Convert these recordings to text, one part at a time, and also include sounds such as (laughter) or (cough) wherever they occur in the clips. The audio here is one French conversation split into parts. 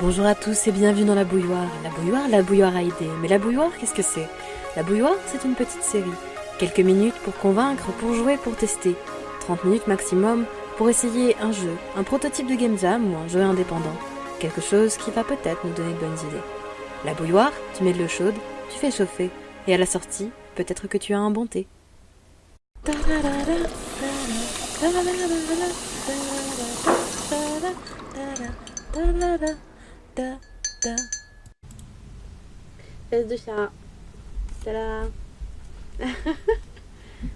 Bonjour à tous et bienvenue dans la bouilloire. La bouilloire, la bouilloire a idée. Mais la bouilloire, qu'est-ce que c'est? La bouilloire, c'est une petite série. Quelques minutes pour convaincre, pour jouer, pour tester. 30 minutes maximum pour essayer un jeu, un prototype de game jam ou un jeu indépendant. Quelque chose qui va peut-être nous donner de bonnes idées. La bouilloire, tu mets de l'eau chaude, tu fais chauffer. Et à la sortie, peut-être que tu as un bon thé. Fesse de chat. Salam. (laughs)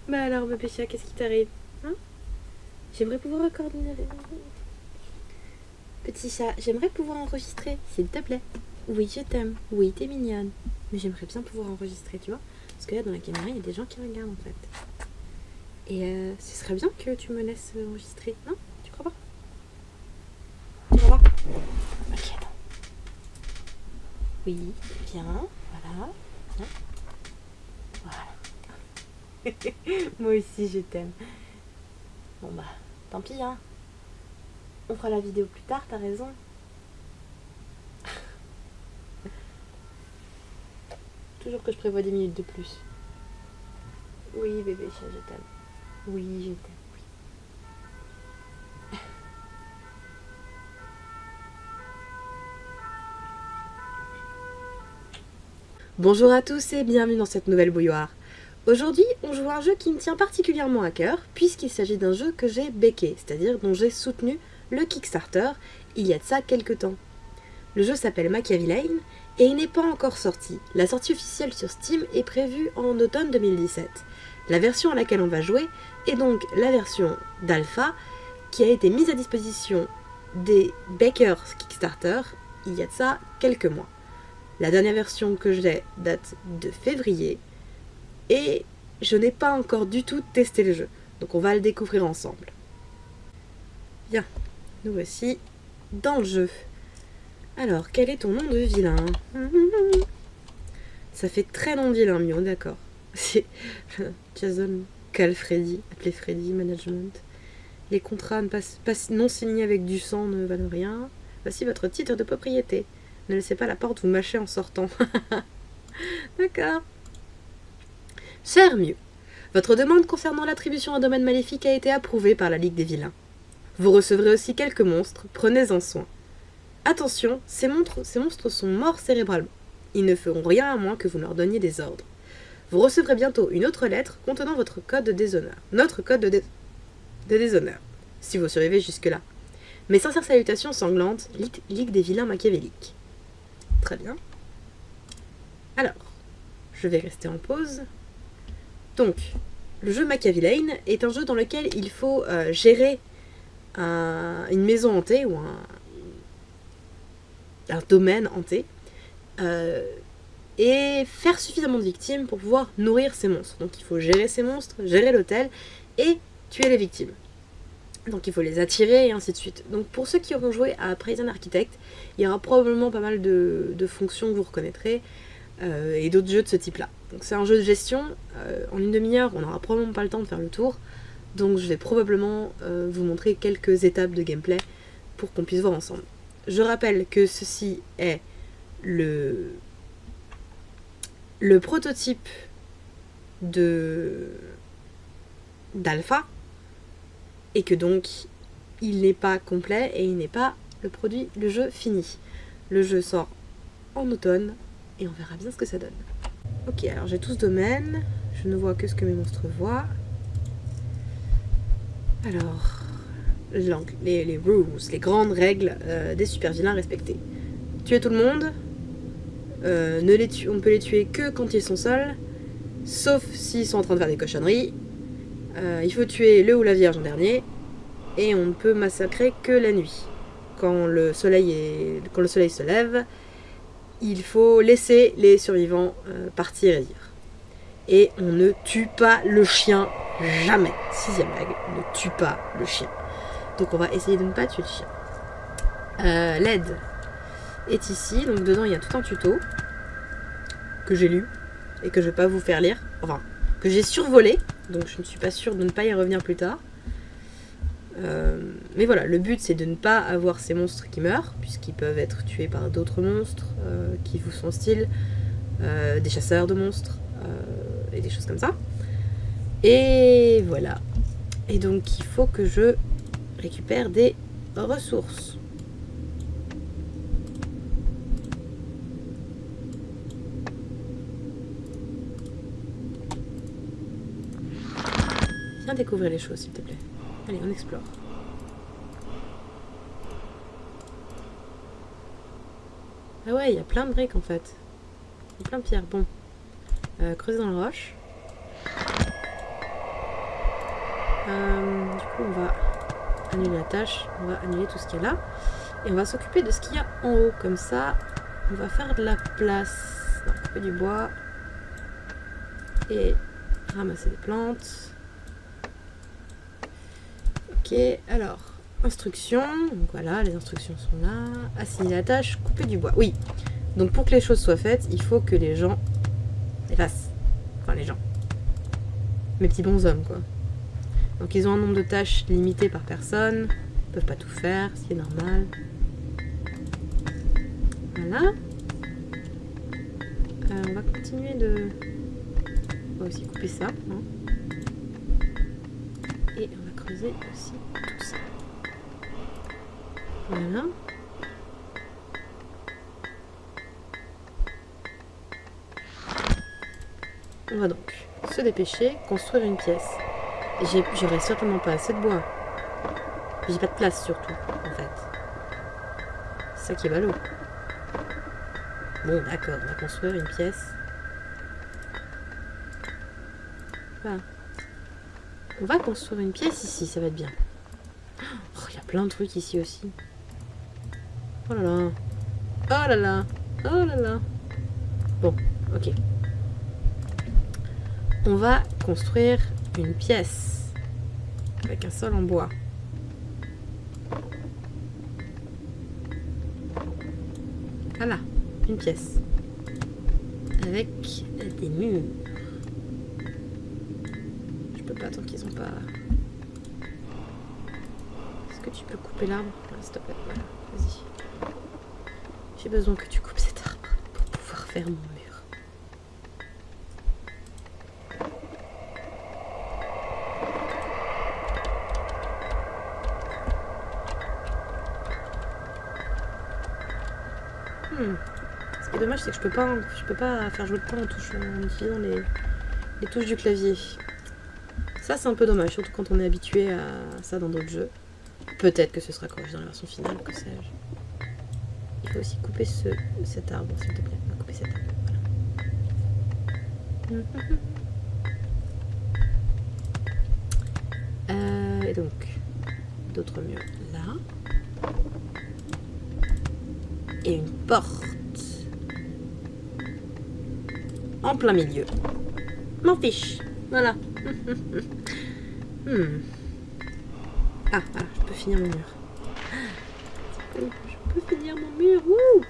bah alors, bébé chat, qu'est-ce qui t'arrive hein? J'aimerais pouvoir coordonner. Petit chat, j'aimerais pouvoir enregistrer, s'il te plaît. Oui, je t'aime. Oui, t'es mignonne. Mais j'aimerais bien pouvoir enregistrer, tu vois. Parce que là, dans la caméra, il y a des gens qui regardent, en fait. Et euh, ce serait bien que tu me laisses enregistrer, non? Tu crois pas? Tu crois pas? Oui, bien, voilà. Voilà. (laughs) Moi aussi, je t'aime. Bon bah, tant pis, hein. On fera la vidéo plus tard, t'as raison. (laughs) Toujours que je prévois 10 minutes de plus. Oui, bébé chat, je t'aime. Oui, je t'aime, Bonjour à tous et bienvenue dans cette nouvelle bouilloire. Aujourd'hui, on joue à un jeu qui me tient particulièrement à cœur, puisqu'il s'agit d'un jeu que j'ai béqué, c'est-à-dire dont j'ai soutenu le Kickstarter il y a de ça quelques temps. Le jeu s'appelle Machiavelline et il n'est pas encore sorti. La sortie officielle sur Steam est prévue en automne 2017. La version à laquelle on va jouer est donc la version d'alpha qui a été mise à disposition des Bakers Kickstarter il y a de ça quelques mois. La dernière version que j'ai date de février et je n'ai pas encore du tout testé le jeu. Donc on va le découvrir ensemble. Bien, nous voici dans le jeu. Alors, quel est ton nom de vilain? Ça fait très de vilain, Mion, d'accord. C'est (laughs) Jason Calfreddy, appelé Freddy Management. Les contrats non signés avec du sang ne valent rien. Voici votre titre de propriété. Ne laissez pas la porte vous mâcher en sortant. (laughs) D'accord. Cher mieux. Votre demande concernant l'attribution à domaine maléfique a été approuvée par la Ligue des Vilains. Vous recevrez aussi quelques monstres, prenez-en soin. Attention, ces, ces monstres sont morts cérébralement. Ils ne feront rien à moins que vous leur donniez des ordres. Vous recevrez bientôt une autre lettre contenant votre code de déshonneur. Notre code de, de déshonneur, si vous survivez jusque-là. Mes sincères salutations sanglantes, Ligue des vilains machiavéliques. Très bien. Alors, je vais rester en pause. Donc, le jeu Machiavelline est un jeu dans lequel il faut euh, gérer un, une maison hantée ou un, un domaine hanté euh, et faire suffisamment de victimes pour pouvoir nourrir ces monstres. Donc il faut gérer ces monstres, gérer l'hôtel et tuer les victimes. Donc il faut les attirer et ainsi de suite. Donc pour ceux qui auront joué à Prison Architect, il y aura probablement pas mal de, fonctions que vous reconnaîtrez euh, et d'autres jeux de ce type-là. Donc c'est un jeu de gestion. Euh, en une demi-heure, on n'aura probablement pas le temps de faire le tour. Donc je vais probablement euh, vous montrer quelques étapes de gameplay pour qu'on puisse voir ensemble. Je rappelle que ceci est le, le prototype d'alpha et que donc il n'est pas complet et il n'est pas le produit, le jeu fini. Le jeu sort en automne et on verra bien ce que ça donne. Ok, alors j'ai tout ce domaine, je ne vois que ce que mes monstres voient. Alors, les, les rules, les grandes règles euh, des super vilains respectés. Tuer tout le monde, euh, on ne peut les tuer que quand ils sont seuls, sauf s'ils sont en train de faire des cochonneries. Euh, il faut tuer le ou la vierge en dernier, et on ne peut massacrer que la nuit. Quand le soleil, se lève, il faut laisser les survivants partir et. Et on ne tue pas le chien jamais. Sixième règle, ne tue pas le chien. Donc on va essayer de ne pas tuer le chien. Euh, L'aide est ici, donc dedans il y a tout un tuto que j'ai lu et que je vais pas vous faire lire. Enfin, que j'ai survolé, donc je ne suis pas sûre de ne pas y revenir plus tard. Euh, mais voilà, le but c'est de ne pas avoir ces monstres qui meurent, puisqu'ils peuvent être tués par d'autres monstres euh, qui vous sont hostiles, euh, des chasseurs de monstres, et des choses comme ça. Et voilà. Et donc il faut que je récupère des ressources. Viens découvrir les choses s'il te plaît. Allez, on explore. Ah ouais, il y a plein de briques en fait. Il y a plein de pierres. Bon. Euh, creuser dans la roche. Euh, du coup, on va annuler la tâche. On va annuler tout ce qu'il y a là. Et on va s'occuper de ce qu'il y a en haut. Comme ça, on va faire de la place. On va couper du bois. Et ramasser des plantes. Ok, alors, instructions. Voilà, les instructions sont là. Assigner la tâche, couper du bois. Oui, donc pour que les choses soient faites, il faut que les gens les fassent. Enfin, les gens. Mes petits bons hommes, quoi. Donc ils ont un nombre de tâches limité par personne. Ils peuvent pas tout faire, ce qui est normal. Voilà. Euh, on va continuer de... On va aussi couper ça. Hein. Aussi tout ça. Voilà. On va donc se dépêcher, construire une pièce. J'aurai certainement pas assez de bois. J'ai pas de place surtout, en fait. C'est ça qui est ballot. Bon, d'accord, on va construire une pièce. On va construire une pièce ici, ça va être bien. Oh, il y a plein de trucs ici aussi. Oh là là. Oh là là. Oh là là. Bon, ok. On va construire une pièce avec un sol en bois. Voilà, une pièce. Avec des murs tant qu'ils ont pas... Est-ce que tu peux couper l'arbre? S'il te plaît, vas-y. J'ai besoin que tu coupes cet arbre pour pouvoir faire mon mur. Hmm. Ce qui est dommage, c'est que je peux pas, peux pas faire jouer le temps en, touchant, en utilisant les touches du clavier. Ça, c'est un peu dommage, surtout quand on est habitué à ça dans d'autres jeux. Peut-être que ce sera corrigé dans la version finale, que sais-je. Il faut aussi couper ce, cet arbre, s'il te plaît. Couper cet arbre. (laughs) Euh, et donc, d'autres murs là. Et une porte. En plein milieu. M'en fiche. Voilà. (laughs) hmm. Ah, voilà, je peux finir mon mur. Je peux finir mon mur. Wouh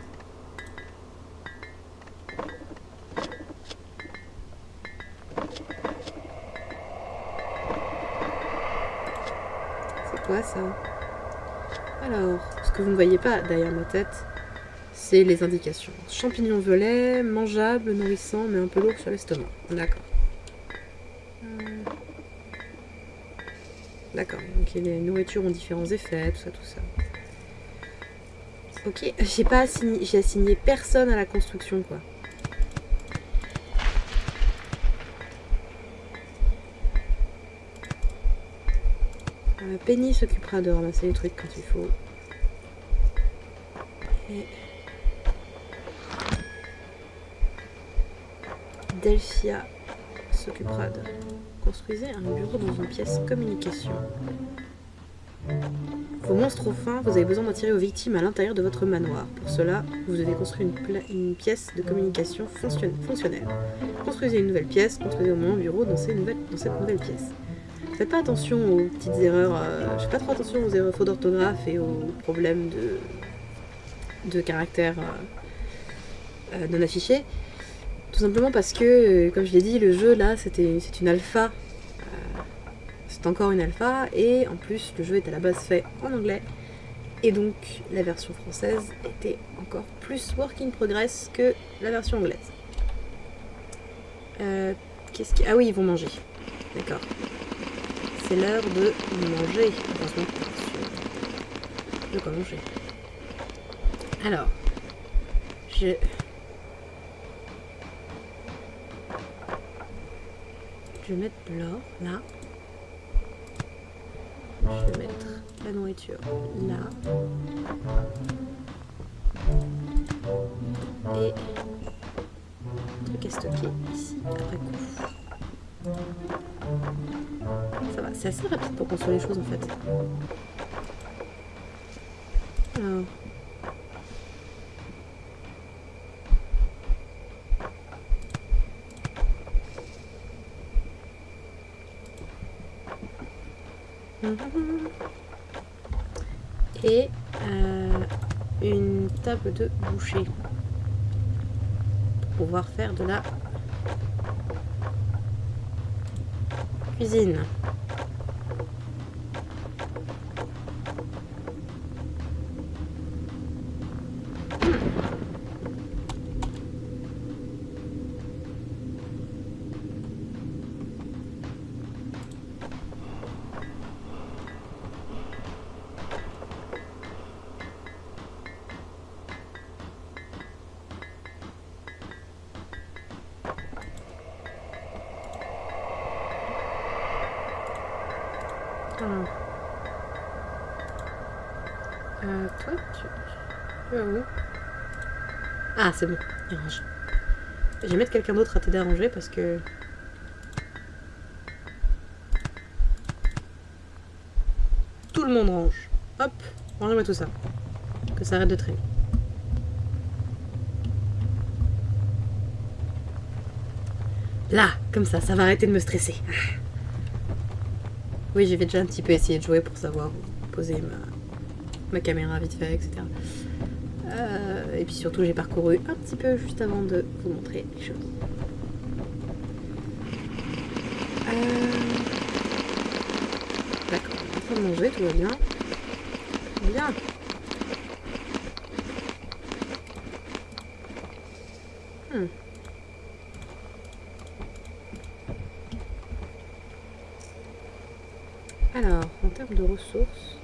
C'est quoi ça? Alors, ce que vous ne voyez pas derrière ma tête, c'est les indications. Champignons violets, mangeable, nourrissant, mais un peu lourd sur l'estomac. D'accord. D'accord, donc les nourritures ont différents effets, tout ça, tout ça. Ok, j'ai pas assigné, j'ai assigné personne à la construction, quoi. Euh, Penny s'occupera de ramasser les trucs quand il faut. Et... Delphia s'occupera de... Construisez un bureau dans une pièce communication. Vos monstres fin, vous avez besoin d'attirer aux victimes à l'intérieur de votre manoir. Pour cela, vous devez construire une, pièce de communication fonctionnelle. Construisez une nouvelle pièce, construisez au moins un bureau dans cette nouvelle pièce. Faites pas attention aux petites erreurs, euh, je fais pas trop attention aux erreurs fautes d'orthographe et aux problèmes de, de caractère euh, euh, non affichés. Tout simplement parce que, euh, comme je l'ai dit, le jeu là, c'était une alpha. Euh, c'est encore une alpha et en plus le jeu est à la base fait en anglais et donc la version française était encore plus work in progress que la version anglaise. Euh, qu'est-ce qui... Ah oui, ils vont manger. D'accord. C'est l'heure de manger. De quoi manger? Alors, je... Je vais mettre de l'or là. Je vais mettre la nourriture là. Et truc à stocker ici après coup. Ça va, c'est assez rapide pour construire les choses en fait. Et euh, une table de boucher pour pouvoir faire de la cuisine. Alors. Euh, toi, tu... tu vas où Ah, c'est bon, il range. Je vais mettre quelqu'un d'autre à t'aider à ranger parce que... Tout le monde range. Hop, rangez-moi tout ça. Que ça arrête de traîner. Là, comme ça, ça va arrêter de me stresser. Oui, j'ai déjà un petit peu essayé de jouer pour savoir poser ma caméra vite fait, etc. Euh, et puis surtout, j'ai parcouru un petit peu juste avant de vous montrer les choses. Euh... D'accord, on est manger, tout va bien. Bien. Hmm. Alors, en termes de ressources...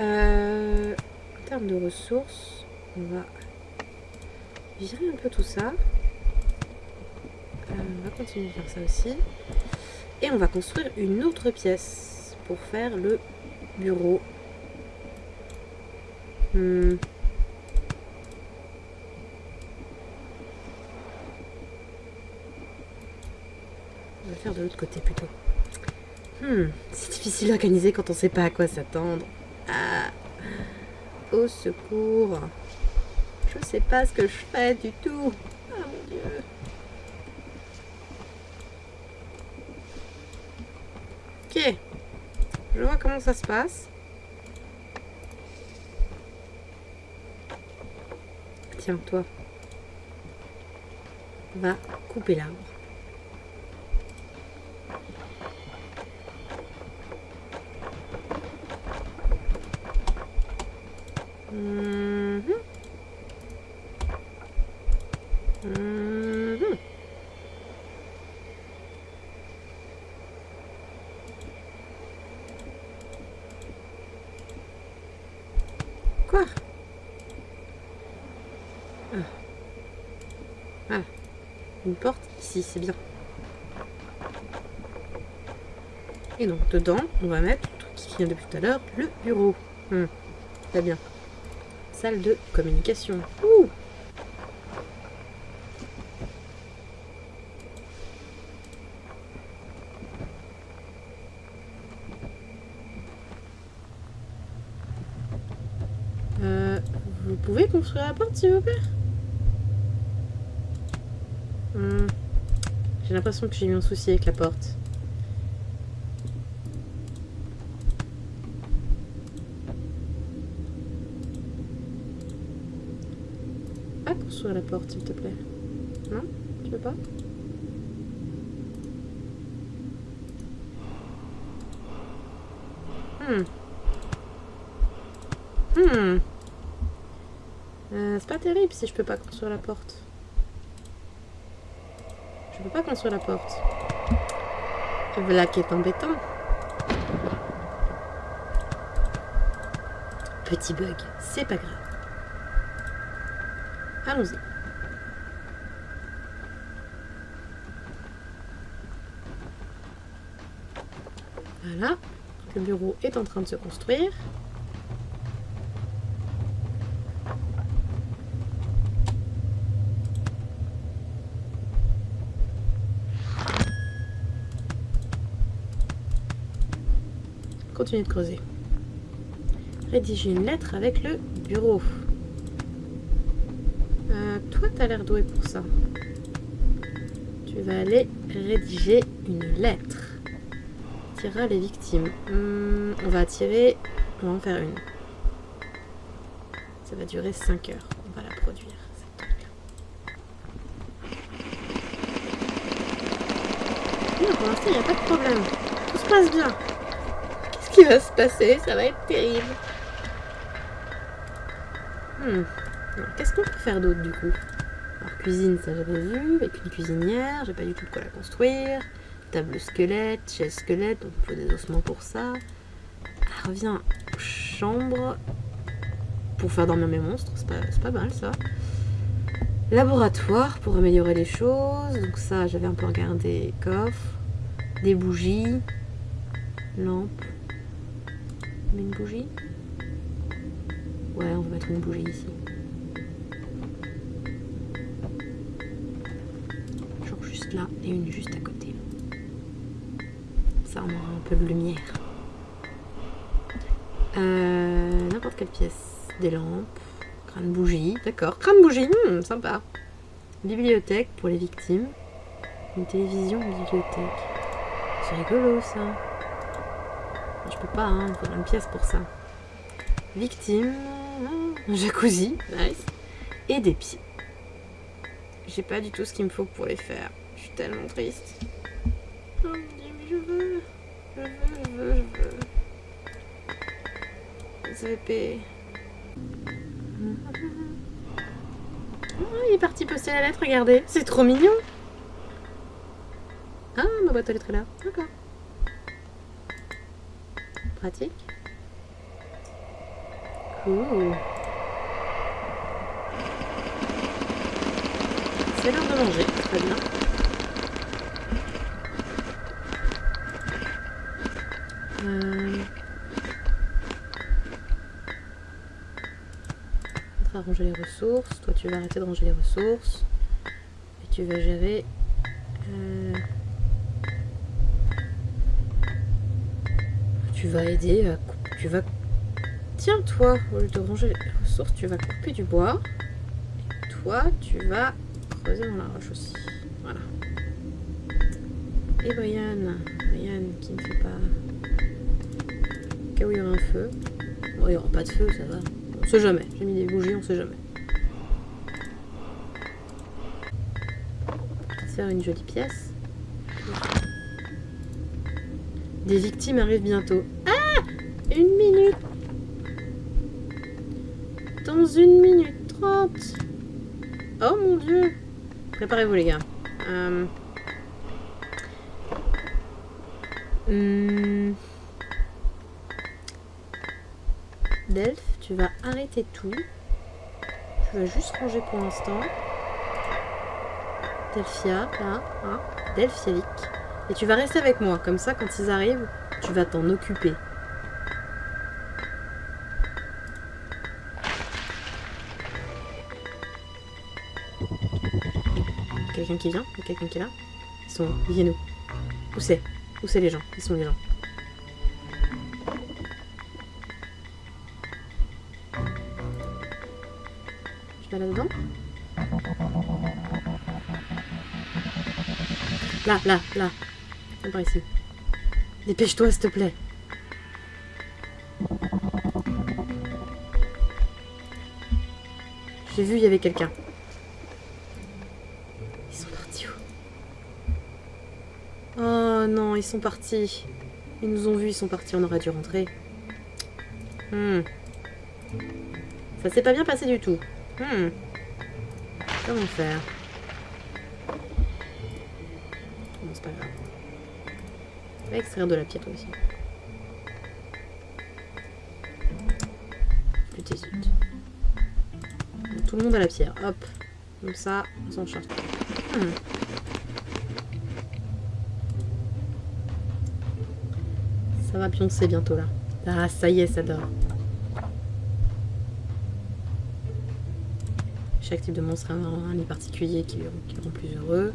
Euh, en termes de ressources, on va virer un peu tout ça. Euh, on va continuer de faire ça aussi. Et on va construire une autre pièce pour faire le bureau. Hmm. On va faire de l'autre côté plutôt. Hmm, c'est difficile d'organiser quand on sait pas à quoi s'attendre. Ah, secours. Je sais pas ce que je fais du tout. Ah mon dieu. Ok. Je vois comment ça se passe. Tiens, toi. Va couper l'arbre. Mhm. Mhm. Quoi ah. ah. Une porte ici, c'est bien. Et donc, dedans, on va mettre le truc qui vient depuis tout à l'heure, le bureau. Hmm. Très bien salle de communication. Euh, vous pouvez construire la porte, s'il vous plaît? Hmm. J'ai l'impression que j'ai eu un souci avec la porte. Ah, qu'on la porte, s'il te plaît. Non Tu veux pas? Hmm. Hmm. Euh, c'est pas terrible si je peux pas construire la porte. Pas construire la porte. Voilà qui est embêtant. Petit bug, c'est pas grave. Allons-y. Voilà. Le bureau est en train de se construire. De creuser. Rédiger une lettre avec le bureau. Euh, toi, t'as l'air doué pour ça. Tu vas aller rédiger une lettre. Tirera les victimes. Hmm, on va tirer... On va en faire une. Ça va durer 5 heures. On va la produire. Non, pour l'instant, il n'y a pas de problème. Tout se passe bien. Qui va se passer? Ça va être terrible. Hmm. Qu'est-ce qu'on peut faire d'autre du coup? Alors cuisine, ça j'avais vu, avec une cuisinière, j'ai pas du tout de quoi la construire. Table squelette, chaise squelette, donc il faut des ossements pour ça. Elle revient chambre pour faire dormir mes monstres, c'est pas, pas mal ça. Laboratoire pour améliorer les choses, donc ça j'avais un peu regardé. Coffre, des bougies, lampe. Une bougie Ouais, on va mettre une bougie ici. Genre juste là et une juste à côté. Ça, on un peu de lumière. Euh, N'importe quelle pièce. Des lampes. Crâne bougie. D'accord. Crâne bougie. hmm, sympa. Bibliothèque pour les victimes. Une télévision, bibliothèque. C'est rigolo ça. Je peux pas, hein. Faudra une pièce pour ça. Victime. Un jacuzzi. Nice. Et des pieds. J'ai pas du tout ce qu'il me faut pour les faire. Je suis tellement triste. Oh mon dieu, mais je veux. Je veux, je veux, je veux. SVP. Oh, il est parti poster la lettre, regardez. C'est trop mignon. Ah, ma boîte aux lettres est là. D'accord. Pratique. Cool. C'est l'heure de manger, très bien. Euh... On va ranger les ressources. Toi, tu vas arrêter de ranger les ressources. Et tu vas gérer... Tu vas aider à... cou- Tu vas... Tiens, toi, au lieu de ranger les ressources, tu vas couper du bois. Et toi, tu vas creuser dans la roche aussi. Voilà. Et Brian, Brian qui ne fait pas. Au cas où il y aura un feu. Bon, il n'y aura pas de feu, ça va. On sait jamais. J'ai mis des bougies, on sait jamais. Faire une jolie pièce. Des victimes arrivent bientôt. Ah Une minute Dans une minute trente Oh mon dieu Préparez-vous les gars. Euh... hmm. Delph, tu vas arrêter tout. Tu vas juste ranger pour l'instant. Delphia, là, hein, Delphiavic. Et tu vas rester avec moi, comme ça quand ils arrivent, tu vas t'en occuper. Quelqu'un qui vient Il quelqu'un qui est là. Ils sont Ils viennent où Où c'est? Où c'est les gens? Ils sont les gens. Je vais là-dedans Là, là, là. Dépêche-toi, s'il te plaît. J'ai vu, il y avait quelqu'un. Ils sont partis où? Oh non, ils sont partis. Ils nous ont vus, ils sont partis, on aurait dû rentrer. Hmm. Ça s'est pas bien passé du tout. Hmm. Comment faire Bon, c'est pas grave. Extraire de la pierre aussi. Putain. Tout le monde a la pierre. Hop. Comme ça, on s'en charge. Hmm. Ça va pioncer bientôt là. Ah, ça y est, ça dort. Chaque type de monstre a un, un nid particulier qui, qui rend plus heureux.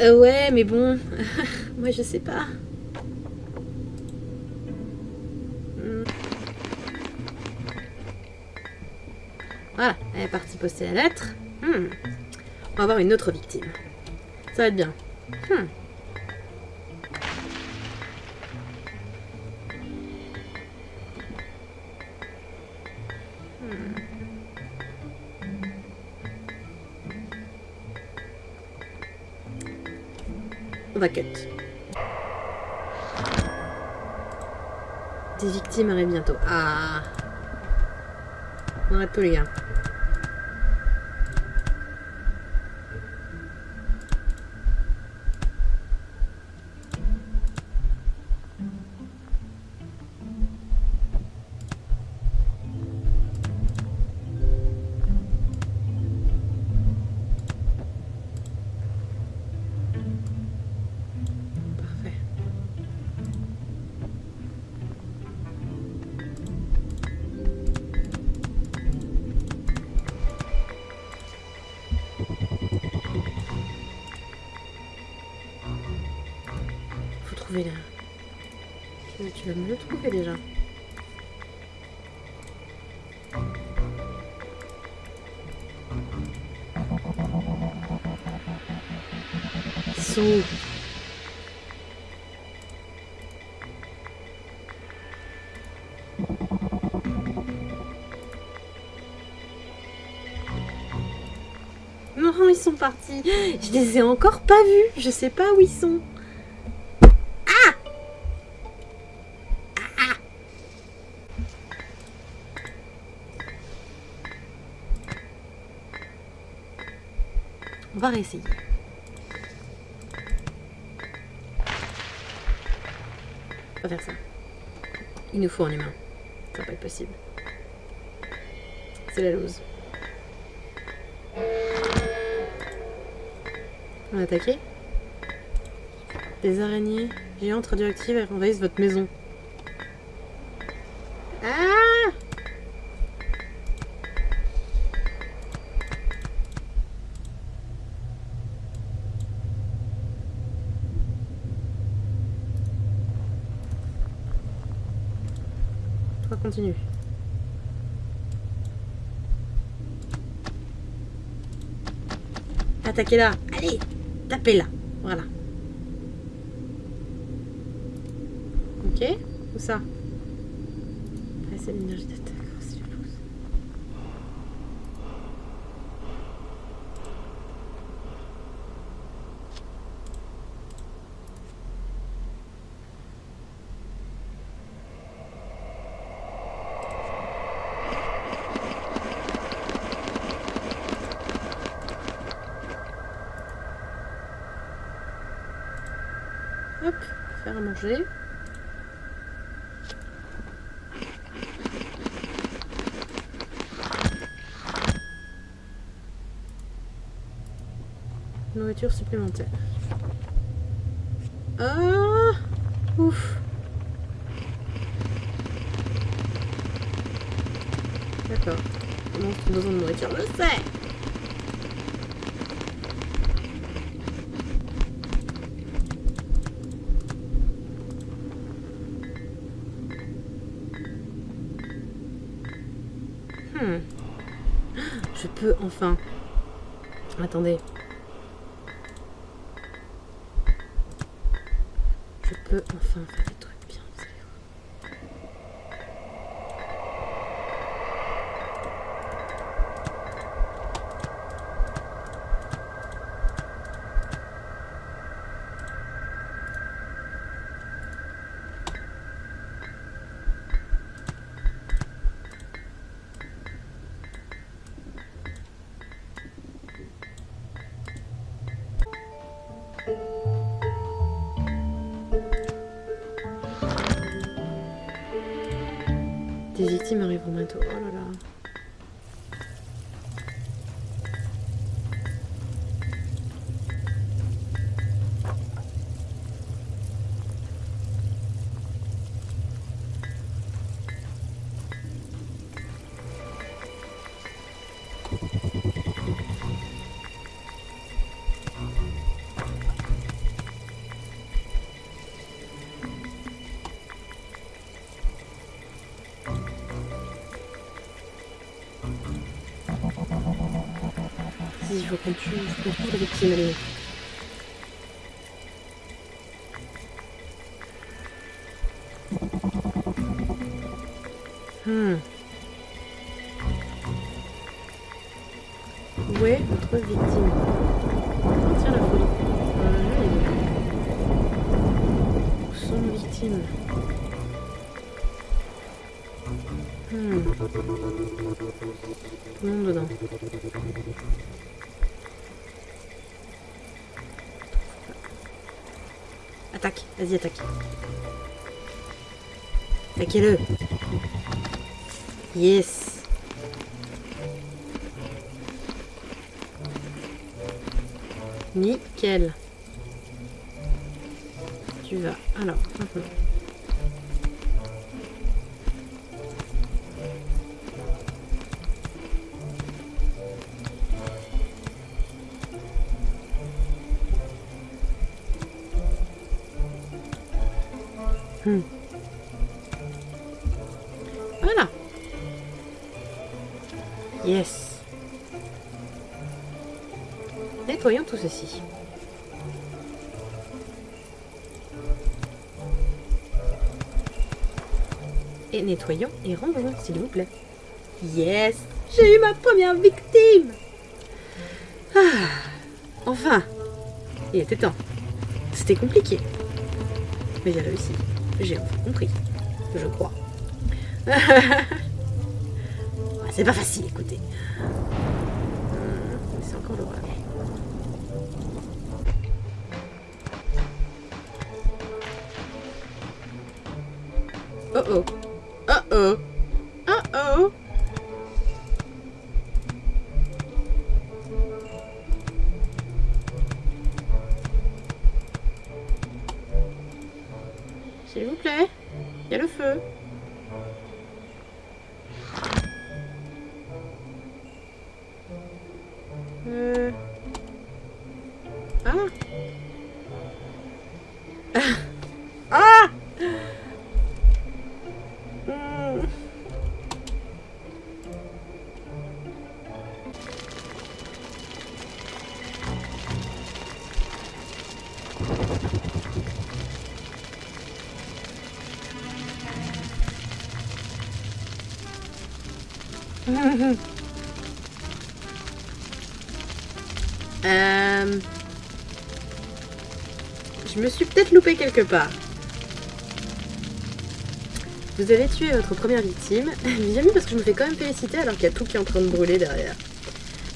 Euh, ouais, mais bon, (laughs) moi je sais pas. Hmm. Voilà, elle est partie poster la lettre. Hmm. On va avoir une autre victime. Ça va être bien. Hmm. Des victimes arrivent bientôt. Ah On arrête tout les gars. Tu vas me le trouver déjà. Ils sont où Non, ils sont partis. Je les ai encore pas vus. Je sais pas où ils sont. On va réessayer. On va faire ça. Il nous faut un humain. Ça va pas être possible. C'est la lose. On va attaquer. Des araignées géantes radioactives envahissent votre maison. Ah Attaquez-la Allez Tapez-la Voilà. Ok Où ça? Ah, c'est l'énergie. Oh, c'est loose. Hop, faire à manger. Nourriture supplémentaire. Ah Ouf D'accord. Ont besoin de nourriture, je sais Hmm. Enfin. Attendez. Je peux enfin Des victimes arriveront bientôt. Oh là là. Victime, allez. Hmm. Où est notre victime? Oh, Tiens la folie. Euh, Où sont nos victimes? Hmm. Attaque, vas-y attaque. Attaquez-le. Yes. Nickel. Tu vas. Alors. Hmm. Voilà. Yes. Nettoyons tout ceci. Et nettoyons et rendons, s'il vous plaît. Yes J'ai eu ma première victime ah, Enfin Il était temps. C'était compliqué. Mais j'ai réussi. J'ai enfin compris. Je crois. (laughs) C'est pas facile, écoutez. C'est encore l'orage. Oh. Oh oh. Oh (laughs) Euh, Je me suis peut-être loupé quelque part. Vous avez tué votre première victime. (laughs) Bien parce que je me fais quand même féliciter alors qu'il y a tout qui est en train de brûler derrière.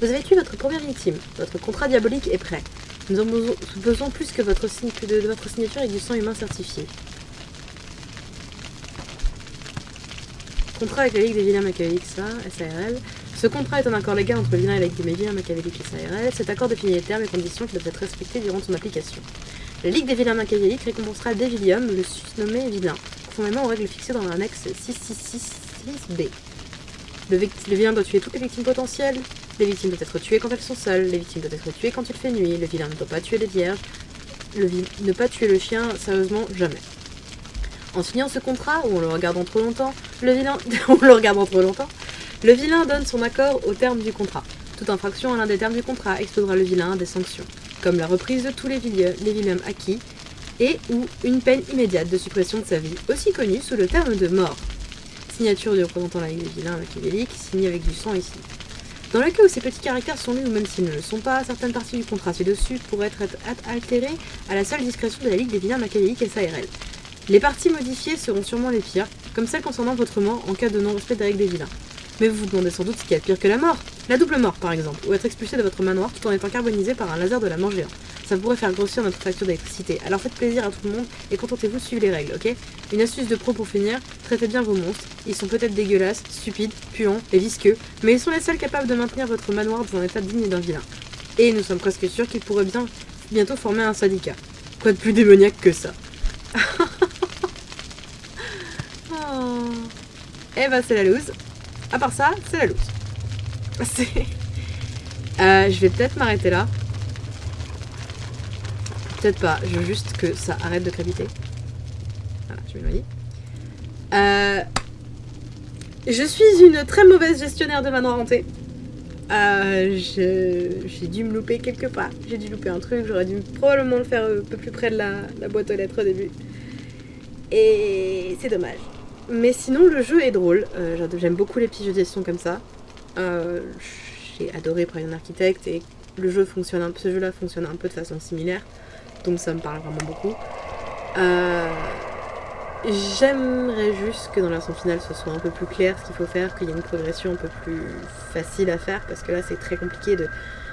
Vous avez tué votre première victime. Votre contrat diabolique est prêt. Nous avons besoin plus que de, de votre signature et du sang humain certifié. Contrat avec la Ligue des vilains machiavéliques, SARL. Ce contrat est un accord légal entre le vilain et la Ligue des vilains machiavéliques SARL. Cet accord définit les termes et conditions qui doivent être respectés durant son application. La Ligue des vilains machiavéliques récompensera Devilium, le susnommé vilain, conformément aux règles fixées dans l'annexe 6666B. Le, vilain doit tuer toutes les victimes potentielles. Les victimes doivent être tuées quand elles sont seules. Les victimes doivent être tuées quand il fait nuit. Le vilain ne doit pas tuer les vierges. Ne pas tuer le chien, sérieusement, jamais. En signant ce contrat, ou en le (laughs) regardant trop longtemps, le vilain... donne son accord au terme du contrat. Toute infraction à l'un des termes du contrat exposera le vilain à des sanctions, comme la reprise de tous les, les vilains acquis et ou une peine immédiate de suppression de sa vie, aussi connue sous le terme de mort. Signature du représentant de la Ligue des vilains machiavéliques, signée avec du sang ici. Dans le cas où ces petits caractères sont lus ou même s'ils ne le sont pas, certaines parties du contrat ci-dessus pourraient être altérées à la seule discrétion de la Ligue des vilains machiavéliques SARL. Les parties modifiées seront sûrement les pires, comme celles concernant votre mort en cas de non-respect des règles des vilains. Mais vous vous demandez sans doute ce qu'il y a de pire que la mort. La double mort, par exemple, ou être expulsé de votre manoir tout en étant carbonisé par un laser de la mort. Ça pourrait faire grossir notre facture d'électricité. Alors faites plaisir à tout le monde et contentez-vous de suivre les règles, ok? Une astuce de pro pour finir, traitez bien vos monstres. Ils sont peut-être dégueulasses, stupides, puants et visqueux, mais ils sont les seuls capables de maintenir votre manoir dans un état digne d'un vilain. Et nous sommes presque sûrs qu'ils pourraient bien bientôt former un syndicat. Quoi de plus démoniaque que ça (laughs) oh. Eh ben c'est la loose. À part ça, c'est la loose. Euh, je vais peut-être m'arrêter là. Peut-être pas, je veux juste que ça arrête de crépiter. Voilà, je m'éloigne. Euh, je suis une très mauvaise gestionnaire de manoir hanté. Euh, j'ai dû me louper quelque part. J'ai dû louper un truc, j'aurais dû probablement le faire un peu plus près de la boîte aux lettres au début. Et c'est dommage. Mais sinon, le jeu est drôle. Euh, j'aime beaucoup les petits jeux de gestion comme ça. Euh, j'ai adoré Prime Architect et le jeu fonctionne ce jeu-là fonctionne un peu de façon similaire. Donc ça me parle vraiment beaucoup. Euh, j'aimerais juste que dans la version finale ce soit un peu plus clair ce qu'il faut faire, qu'il y ait une progression un peu plus facile à faire parce que là c'est très compliqué de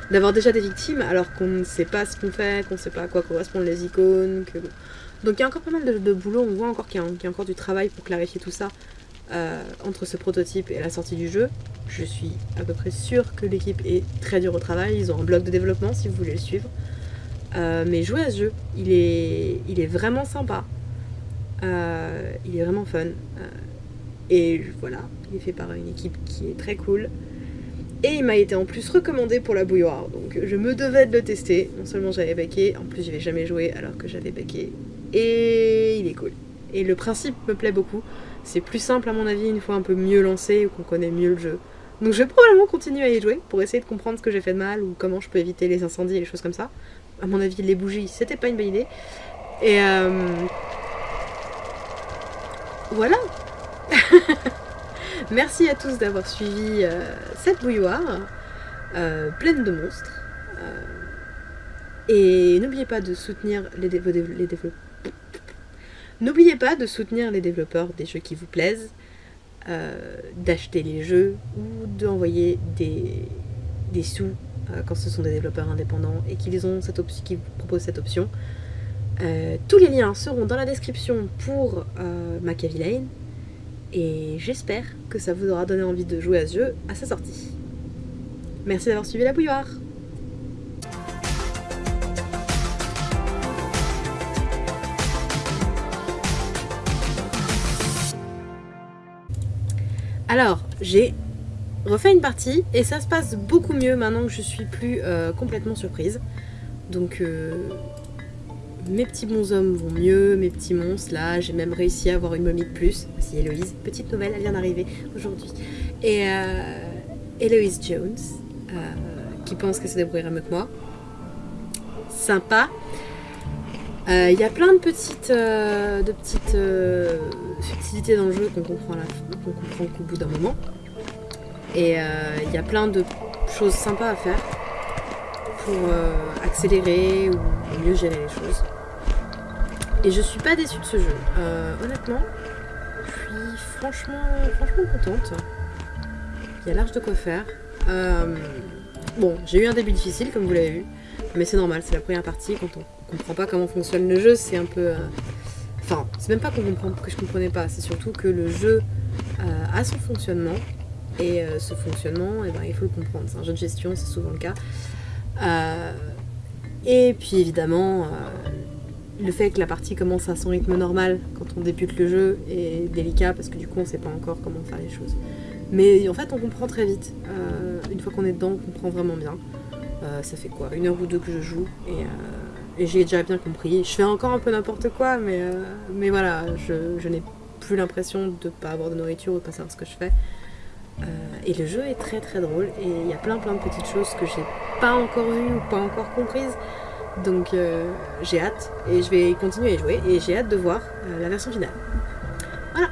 d'avoir déjà des victimes alors qu'on ne sait pas ce qu'on fait, qu'on ne sait pas à quoi correspondent les icônes. Que... Donc il y a encore pas mal de, boulot, on voit encore qu'il y, a encore du travail pour clarifier tout ça euh, entre ce prototype et la sortie du jeu. Je suis à peu près sûre que l'équipe est très dure au travail, ils ont un blog de développement si vous voulez le suivre. Euh, mais jouer à ce jeu, il est, il est vraiment sympa. Euh, il est vraiment fun. et voilà, il est fait par une équipe qui est très cool. Et il m'a été en plus recommandé pour la bouilloire, donc je me devais de le tester. Non seulement j'avais baqué, en plus je vais jamais joué alors que j'avais baqué. Et il est cool. Et le principe me plaît beaucoup. C'est plus simple à mon avis une fois un peu mieux lancé ou qu'on connaît mieux le jeu. Donc je vais probablement continuer à y jouer pour essayer de comprendre ce que j'ai fait de mal ou comment je peux éviter les incendies et les choses comme ça. À mon avis, les bougies, c'était pas une bonne idée. Et euh... voilà (laughs) Merci à tous d'avoir suivi euh, cette bouilloire euh, pleine de monstres. Et n'oubliez pas de soutenir les, les développeurs. N'oubliez pas de soutenir les développeurs des jeux qui vous plaisent, d'acheter les jeux ou d'envoyer des, sous quand ce sont des développeurs indépendants et qu'ils qui vous proposent cette option. tous les liens seront dans la description pour Machiavelli Lane et j'espère que ça vous aura donné envie de jouer à ce jeu à sa sortie. Merci d'avoir suivi la bouilloire Alors, j'ai refait une partie et ça se passe beaucoup mieux maintenant que je suis plus euh, complètement surprise. Donc, euh, mes petits bonshommes vont mieux, mes petits monstres, là, j'ai même réussi à avoir une momie de plus. Voici Héloïse, petite nouvelle, elle vient d'arriver aujourd'hui. Et euh, Héloïse Jones, euh, qui pense qu'elle se débrouillera mieux que moi. Sympa. Il y a plein de petites, de petites subtilités dans le jeu qu'on comprend, comprend qu'au bout d'un moment. Et il y a plein de choses sympas à faire pour accélérer ou mieux gérer les choses. Et je suis pas déçue de ce jeu. Euh, honnêtement, je suis franchement, franchement contente. Il y a large de quoi faire. Euh, bon, j'ai eu un début difficile, comme vous l'avez vu. Mais c'est normal, c'est la première partie. Quand on comprend pas comment fonctionne le jeu, c'est un peu... Euh, enfin, c'est même pas comprend, que je comprenais pas. C'est surtout que le jeu a son fonctionnement. Et ce fonctionnement, eh ben, il faut le comprendre. C'est un jeu de gestion, c'est souvent le cas. et puis évidemment, le fait que la partie commence à son rythme normal quand on débute le jeu est délicat parce que du coup on sait pas encore comment faire les choses. Mais en fait on comprend très vite. Euh, une fois qu'on est dedans, on comprend vraiment bien. Euh, ça fait quoi? Une heure ou deux que je joue et, euh, et j'ai déjà bien compris. Je fais encore un peu n'importe quoi, mais, mais voilà, je, n'ai plus l'impression de ne pas avoir de nourriture ou de pas savoir ce que je fais. et le jeu est très très drôle et il y a plein plein de petites choses que j'ai pas encore vues ou pas encore comprises. Donc euh, j'ai hâte et je vais continuer à jouer et j'ai hâte de voir euh, la version finale. Voilà